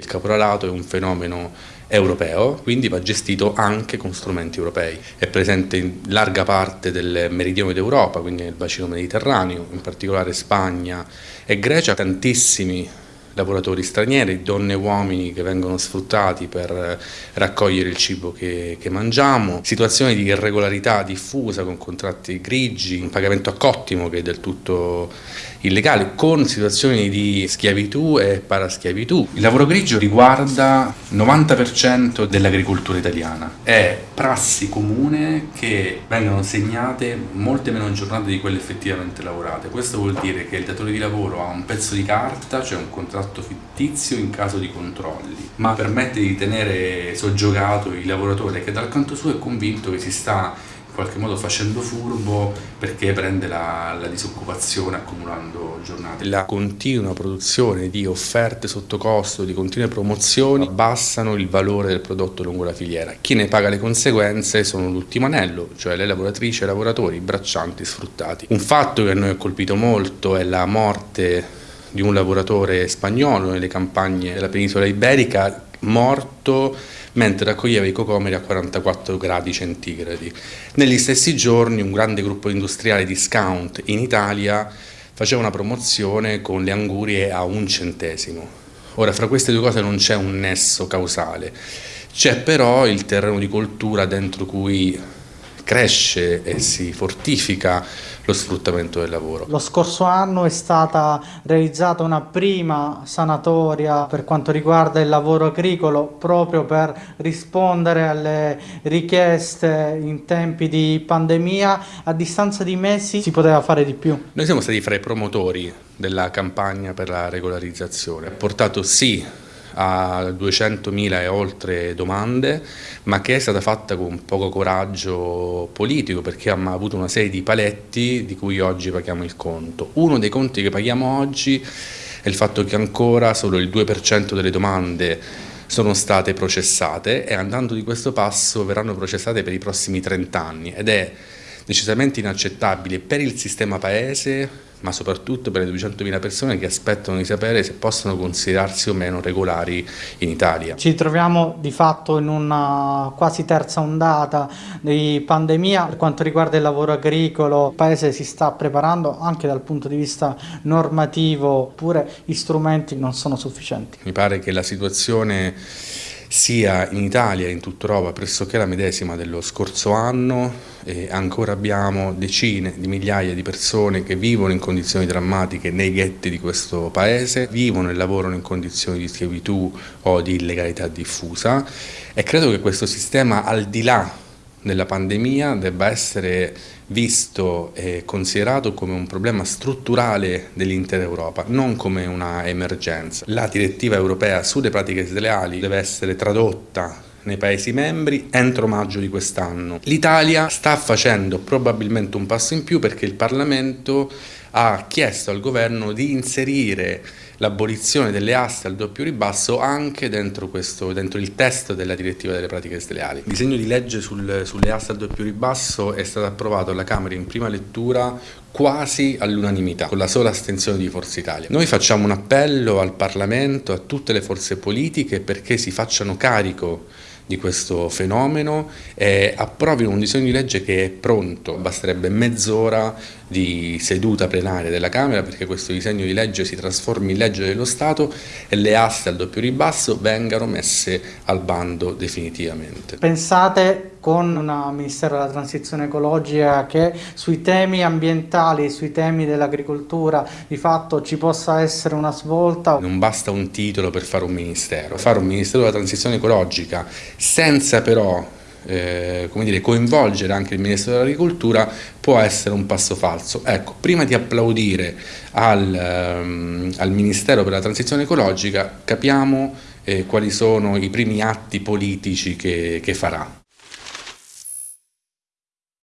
Il caporalato è un fenomeno europeo, quindi va gestito anche con strumenti europei. È presente in larga parte del meridione d'Europa, quindi nel bacino mediterraneo, in particolare Spagna e Grecia, tantissimi lavoratori stranieri, donne e uomini che vengono sfruttati per raccogliere il cibo che, che, mangiamo, situazioni di irregolarità diffusa con contratti grigi, un pagamento a cottimo che è del tutto illegale, con situazioni di schiavitù e paraschiavitù. Il lavoro grigio riguarda il 90% dell'agricoltura italiana, è prassi comune che vengano segnate molte meno giornate di quelle effettivamente lavorate. Questo vuol dire che il datore di lavoro ha un pezzo di carta, cioè un contratto contratto fittizio in caso di controlli, ma permette di tenere soggiogato il lavoratore che dal canto suo è convinto che si sta in qualche modo facendo furbo perché prende la, la disoccupazione accumulando giornate. La continua produzione di offerte sotto costo, di continue promozioni, abbassano il valore del prodotto lungo la filiera. Chi ne paga le conseguenze sono l'ultimo anello, cioè le lavoratrici e i lavoratori, braccianti sfruttati. Un fatto che a noi ha colpito molto è la morte di un lavoratore spagnolo nelle campagne della penisola iberica morto mentre raccoglieva i cocomeri a 44 gradi centigradi. Negli stessi giorni un grande gruppo industriale discount in Italia faceva una promozione con le angurie a un centesimo. Ora, fra queste due cose non c'è un nesso causale, c'è però il terreno di coltura dentro cui cresce e si fortifica lo sfruttamento del lavoro. Lo scorso anno è stata realizzata una prima sanatoria per quanto riguarda il lavoro agricolo proprio per rispondere alle richieste in tempi di pandemia. A distanza di mesi si poteva fare di più. Noi siamo stati fra i promotori della campagna per la regolarizzazione. Ha portato sì a 200.000 e oltre domande, ma che è stata fatta con poco coraggio politico perché abbiamo avuto una serie di paletti di cui oggi paghiamo il conto. Uno dei conti che paghiamo oggi è il fatto che ancora solo il 2% delle domande sono state processate e andando di questo passo verranno processate per i prossimi 30 anni ed è decisamente inaccettabile per il sistema paese ma soprattutto per le 200.000 persone che aspettano di sapere se possono considerarsi o meno regolari in Italia. Ci troviamo di fatto in una quasi terza ondata di pandemia per quanto riguarda il lavoro agricolo, il Paese si sta preparando anche dal punto di vista normativo, pure gli strumenti non sono sufficienti. Mi pare che la situazione sia in Italia che in tutta Europa pressoché la medesima dello scorso anno e ancora abbiamo decine di migliaia di persone che vivono in condizioni drammatiche nei ghetti di questo paese, vivono e lavorano in condizioni di schiavitù o di illegalità diffusa e credo che questo sistema al di là della pandemia debba essere visto e considerato come un problema strutturale dell'intera Europa, non come una emergenza. La direttiva europea sulle pratiche sleali deve essere tradotta nei Paesi membri entro maggio di quest'anno. L'Italia sta facendo probabilmente un passo in più perché il Parlamento ha chiesto al governo di inserire l'abolizione delle aste al doppio ribasso anche dentro, questo, dentro, il testo della direttiva delle pratiche sleali. Il disegno di legge sul, sulle aste al doppio ribasso è stato approvato alla Camera in prima lettura quasi all'unanimità, con la sola astensione di Forza Italia. Noi facciamo un appello al Parlamento, a tutte le forze politiche perché si facciano carico di questo fenomeno e approvino un disegno di legge che è pronto, basterebbe mezz'ora di seduta plenaria della Camera perché questo disegno di legge si trasformi in legge dello Stato e le aste al doppio ribasso vengano messe al bando definitivamente. Pensate con un Ministero della Transizione Ecologica che sui temi ambientali, sui temi dell'agricoltura di fatto ci possa essere una svolta? Non basta un titolo per fare un Ministero, fare un Ministero della Transizione Ecologica senza però eh, come dire, coinvolgere anche il Ministro dell'Agricoltura può essere un passo falso. Ecco, prima di applaudire al, um, al Ministero per la Transizione Ecologica capiamo eh, quali sono i primi atti politici che, che farà.